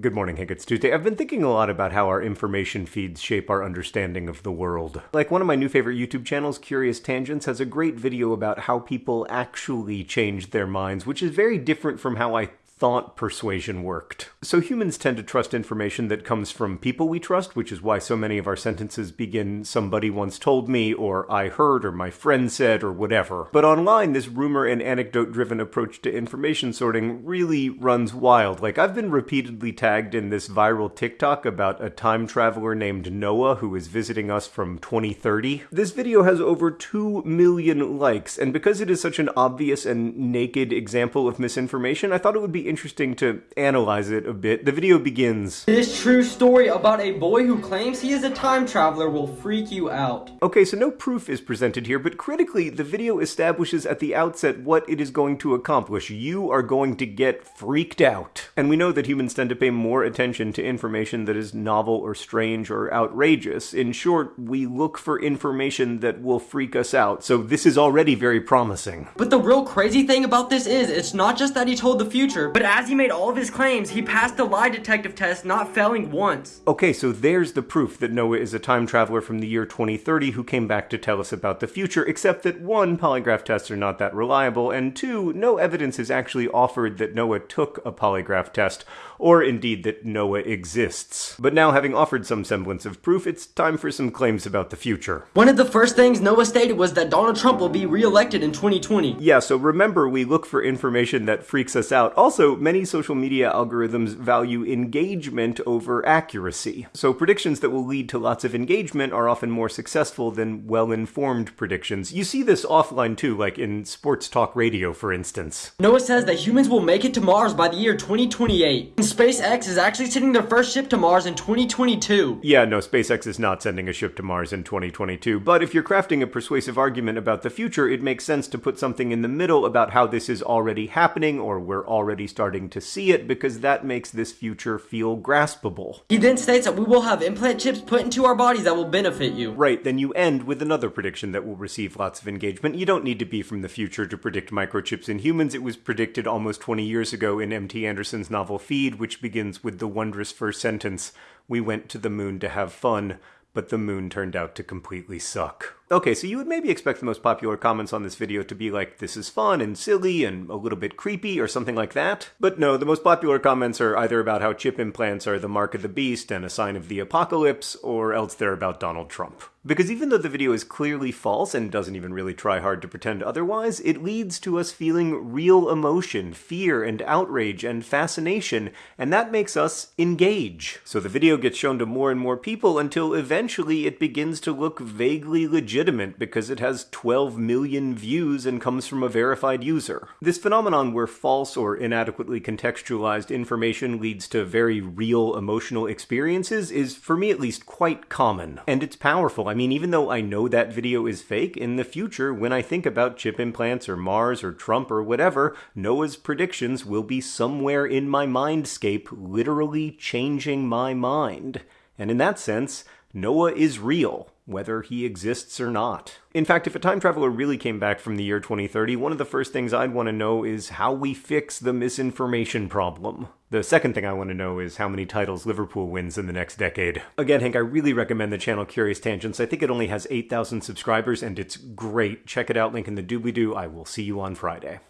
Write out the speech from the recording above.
Good morning, Hank. It's Tuesday. I've been thinking a lot about how our information feeds shape our understanding of the world. Like one of my new favorite YouTube channels, Curious Tangents, has a great video about how people actually change their minds, which is very different from how I thought persuasion worked. So humans tend to trust information that comes from people we trust, which is why so many of our sentences begin somebody once told me, or I heard, or my friend said, or whatever. But online, this rumor and anecdote driven approach to information sorting really runs wild. Like, I've been repeatedly tagged in this viral TikTok about a time traveler named Noah who is visiting us from 2030. This video has over 2 million likes, and because it is such an obvious and naked example of misinformation, I thought it would be interesting to analyze it a bit. The video begins. This true story about a boy who claims he is a time traveler will freak you out. Okay, so no proof is presented here, but critically, the video establishes at the outset what it is going to accomplish. You are going to get freaked out. And we know that humans tend to pay more attention to information that is novel or strange or outrageous. In short, we look for information that will freak us out, so this is already very promising. But the real crazy thing about this is, it's not just that he told the future, but as he made all of his claims, he passed the lie detective test, not failing once. Okay, so there's the proof that Noah is a time traveler from the year 2030 who came back to tell us about the future, except that one, polygraph tests are not that reliable, and two, no evidence is actually offered that Noah took a polygraph test, or indeed that Noah exists. But now, having offered some semblance of proof, it's time for some claims about the future. One of the first things Noah stated was that Donald Trump will be re-elected in 2020. Yeah, so remember, we look for information that freaks us out. Also, many social media algorithms value engagement over accuracy. So predictions that will lead to lots of engagement are often more successful than well-informed predictions. You see this offline too, like in sports talk radio, for instance. Noah says that humans will make it to Mars by the year 2028. And SpaceX is actually sending their first ship to Mars in 2022. Yeah, no, SpaceX is not sending a ship to Mars in 2022, but if you're crafting a persuasive argument about the future, it makes sense to put something in the middle about how this is already happening or we're already starting starting to see it because that makes this future feel graspable. He then states that we will have implant chips put into our bodies that will benefit you. Right, then you end with another prediction that will receive lots of engagement. You don't need to be from the future to predict microchips in humans. It was predicted almost 20 years ago in M.T. Anderson's novel Feed, which begins with the wondrous first sentence, We went to the moon to have fun, but the moon turned out to completely suck. Okay, so you would maybe expect the most popular comments on this video to be like, this is fun and silly and a little bit creepy or something like that. But no, the most popular comments are either about how chip implants are the mark of the beast and a sign of the apocalypse, or else they're about Donald Trump. Because even though the video is clearly false and doesn't even really try hard to pretend otherwise, it leads to us feeling real emotion, fear and outrage and fascination, and that makes us engage. So the video gets shown to more and more people until eventually it begins to look vaguely legitimate legitimate because it has 12 million views and comes from a verified user. This phenomenon where false or inadequately contextualized information leads to very real emotional experiences is, for me at least, quite common. And it's powerful. I mean, even though I know that video is fake, in the future, when I think about chip implants or Mars or Trump or whatever, Noah's predictions will be somewhere in my mindscape, literally changing my mind. And in that sense, Noah is real whether he exists or not. In fact, if a time traveler really came back from the year 2030, one of the first things I'd want to know is how we fix the misinformation problem. The second thing I want to know is how many titles Liverpool wins in the next decade. Again, Hank, I really recommend the channel Curious Tangents. I think it only has 8,000 subscribers and it's great. Check it out, link in the doobly-doo. I will see you on Friday.